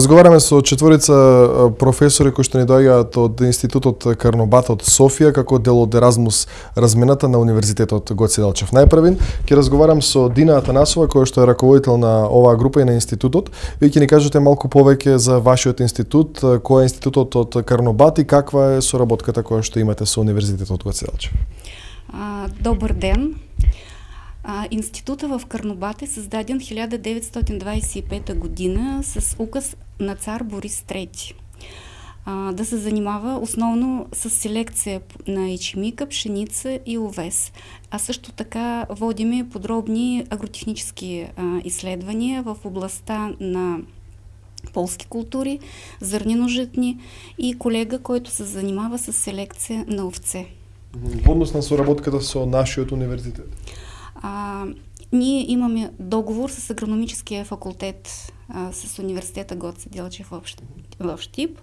Разговараме со четворица професори кои што ни доаѓаат од Институтот Карнобат од Софија како дел од Еразмус размената на Универзитетот Гоце Делчев. Најпрвин ќе разговарам со Дина Атанасова која што е раководител на оваа група и на институтот. Ви ќе ни кажете малку повеќе за вашиот институт, кој е институтот од Карнобат и каква е соработката која што имате со Универзитетот Гоце Делчев. Добар ден. А, института в Карнобат е създаден 1925 година с указ на цар Борис III. А, да се занимава основно с селекция на ечемика, пшеница и овес. А също така водиме подробни агротехнически а, изследвания в областта на полски култури, зърнено-житни и колега, който се занимава с селекция на овце. В однос на соработката со нашиот универзитет? А, ние имаме договор с агрономическия факултет а, с университета Гоце Делчев в, в Штип.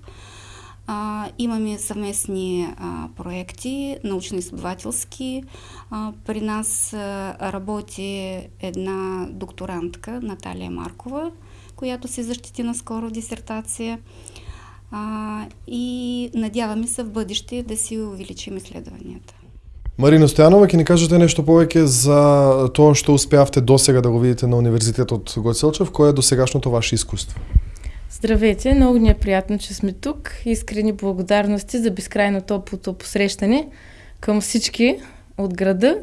А, имаме съвместни а, проекти, научно-изследователски. А, при нас а, работи една докторантка, Наталия Маркова, която се защити наскоро в диссертация. А, и надяваме се в бъдеще да си увеличим изследванията. Марина Стоянова, ќе ни кажете нешто повеќе за тоа што успеавте досега да го видите на Универзитетот Гоцелчев, кое е досегашното ваше изкуство? Здравейте, много ни е приятно, че сме тук. Искрени благодарности за безкрайно топлото посрещане към всички от града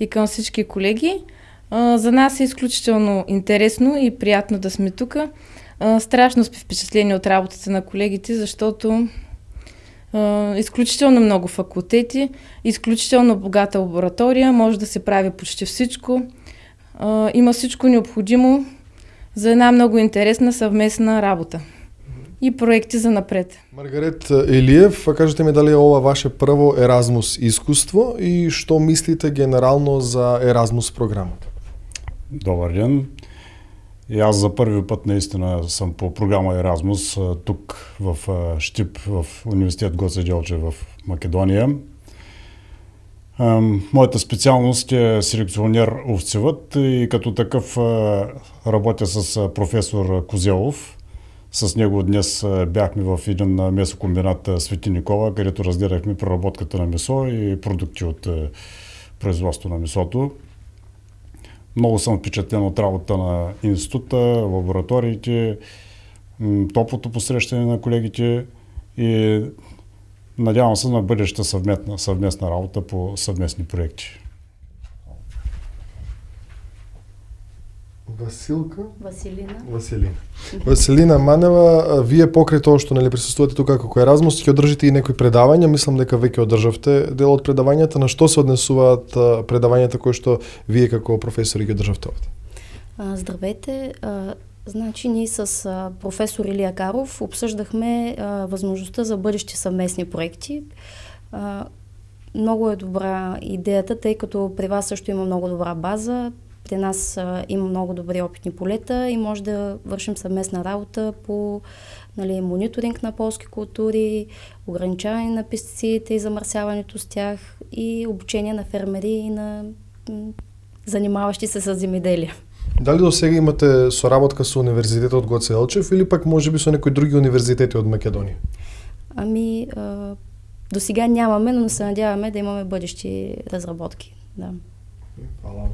и към всички колеги. За нас е изключително интересно и приятно да сме тук. Страшно сме впечатлени от работата на колегите, защото изключително много факултети, изключително богата лаборатория, може да се прави почти всичко. има всичко необходимо за една много интересна съвместна работа и проекти за напред. Маргарет Елиев, кажете ми дали е ова ваше прво Еразмус искуство и што мислите генерално за Еразмус програмата? Добър ден. И аз за първи път наистина съм по програма Еразмус тук в Штип, в университет Гоце Делче в Македония. Моята специалност е селекционер овцевът и като такъв работя с професор Козелов. С него днес бяхме в един месокомбинат Свети Никола, където разгледахме преработката на месо и продукти от производство на месото. Много съм впечатлен от работа на института, лабораториите, топлото посрещане на колегите и надявам се на бъдеща съвместна, съвместна работа по съвместни проекти. Василка? Василина. Василина. Василина Манева, вие покрај тоа што нели присуствувате тука како Еразмус, ќе одржите и некои предавања, мислам дека веќе одржавте дел од предавањата, на што се однесуваат предавањата кои што вие како професори ги одржавте овде? Здравейте, Значи ние с а, професор Илия Каров обсъждахме а, възможността за бъдещи съвместни проекти. А, много е добра идеята, тъй като при вас също има много добра база. При нас а, има много добри опитни полета и може да вършим съвместна работа по нали, мониторинг на полски култури, ограничаване на пестицидите и замърсяването с тях и обучение на фермери и на занимаващи се с земеделие. Дали до сега имате соработка со Универзитетот Гоце Елчев или пак може би со некои други универзитети од Македонија? Ами, а, до сега нямаме, но се надяваме да имаме бъдещи разработки. Да. Хвала.